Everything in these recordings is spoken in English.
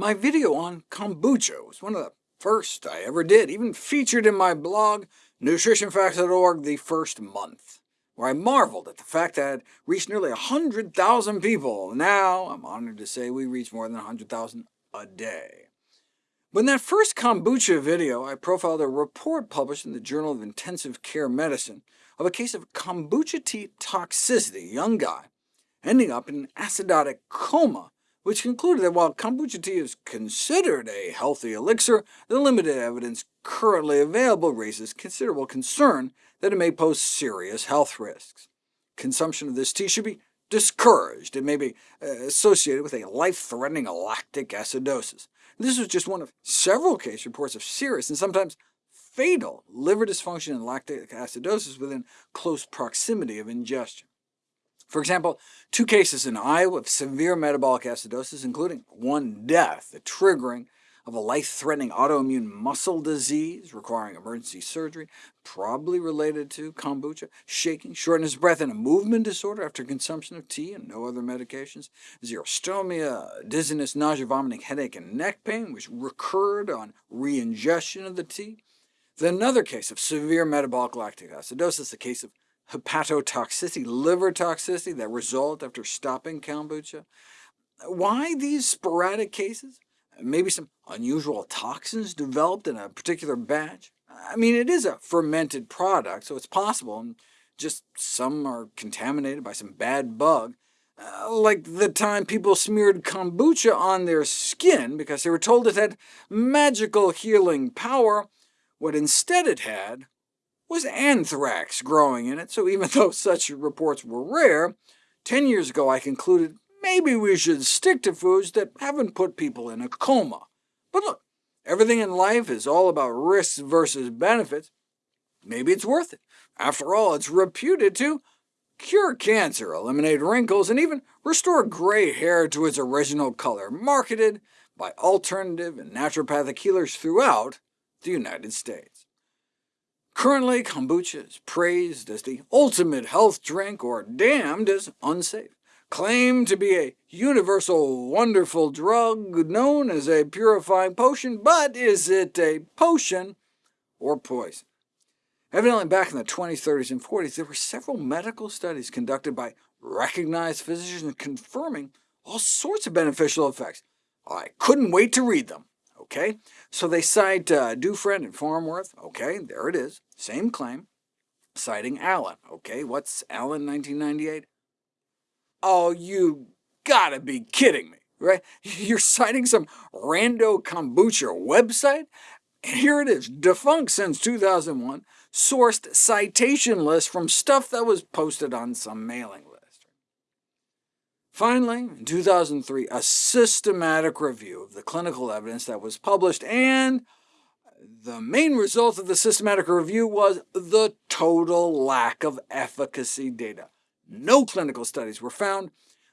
My video on kombucha was one of the first I ever did, even featured in my blog, nutritionfacts.org, the first month, where I marveled at the fact that it reached nearly 100,000 people. Now I'm honored to say we reach more than 100,000 a day. When that first kombucha video, I profiled a report published in the Journal of Intensive Care Medicine of a case of kombucha tea toxicity, a young guy, ending up in an acidotic coma which concluded that while kombucha tea is considered a healthy elixir, the limited evidence currently available raises considerable concern that it may pose serious health risks. Consumption of this tea should be discouraged. It may be uh, associated with a life-threatening lactic acidosis. This was just one of several case reports of serious and sometimes fatal liver dysfunction and lactic acidosis within close proximity of ingestion. For example, two cases in Iowa of severe metabolic acidosis, including one death, the triggering of a life-threatening autoimmune muscle disease requiring emergency surgery, probably related to kombucha, shaking, shortness of breath, and a movement disorder after consumption of tea and no other medications, xerostomia, dizziness, nausea, vomiting, headache, and neck pain, which recurred on re-ingestion of the tea. Then another case of severe metabolic lactic acidosis, a case of hepatotoxicity, liver toxicity that result after stopping kombucha. Why these sporadic cases? Maybe some unusual toxins developed in a particular batch? I mean, it is a fermented product, so it's possible, and just some are contaminated by some bad bug, uh, like the time people smeared kombucha on their skin because they were told it had magical healing power. What instead it had was anthrax growing in it, so even though such reports were rare, 10 years ago I concluded maybe we should stick to foods that haven't put people in a coma. But look, everything in life is all about risks versus benefits. Maybe it's worth it. After all, it's reputed to cure cancer, eliminate wrinkles, and even restore gray hair to its original color, marketed by alternative and naturopathic healers throughout the United States. Currently, kombucha is praised as the ultimate health drink or damned as unsafe, claimed to be a universal wonderful drug known as a purifying potion, but is it a potion or poison? Evidently, back in the 20s, 30s, and 40s, there were several medical studies conducted by recognized physicians confirming all sorts of beneficial effects. I couldn't wait to read them. OK, so they cite uh, Dufresne and Farnworth. OK, there it is. Same claim, citing Allen. OK, what's Allen 1998? Oh, you gotta be kidding me, right? You're citing some rando kombucha website? Here it is, defunct since 2001, sourced citation list from stuff that was posted on some mailing. Finally, in 2003, a systematic review of the clinical evidence that was published, and the main result of the systematic review was the total lack of efficacy data. No clinical studies were found,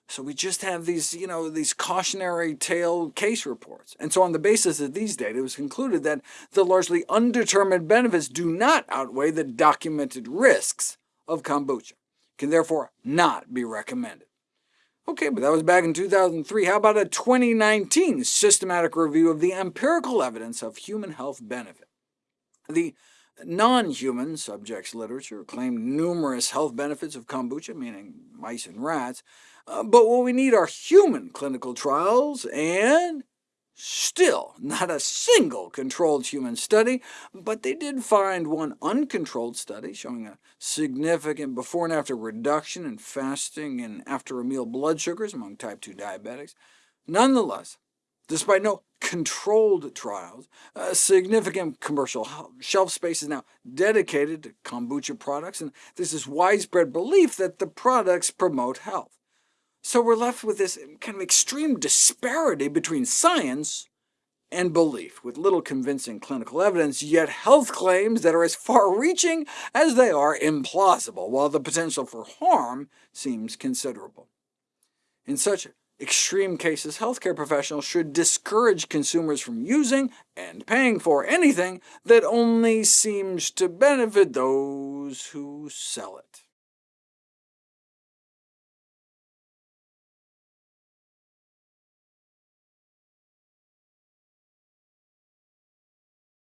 so we just have these, you know, these cautionary tale case reports. And so on the basis of these data, it was concluded that the largely undetermined benefits do not outweigh the documented risks of kombucha, can therefore not be recommended. OK, but that was back in 2003. How about a 2019 systematic review of the empirical evidence of human health benefit? The non-human subjects literature claimed numerous health benefits of kombucha, meaning mice and rats, uh, but what we need are human clinical trials, and Still, not a single controlled human study, but they did find one uncontrolled study showing a significant before and after reduction in fasting and after-a-meal blood sugars among type 2 diabetics. Nonetheless, despite no controlled trials, significant commercial shelf space is now dedicated to kombucha products, and this is widespread belief that the products promote health. So we're left with this kind of extreme disparity between science and belief, with little convincing clinical evidence, yet health claims that are as far-reaching as they are implausible, while the potential for harm seems considerable. In such extreme cases, healthcare professionals should discourage consumers from using and paying for anything that only seems to benefit those who sell it.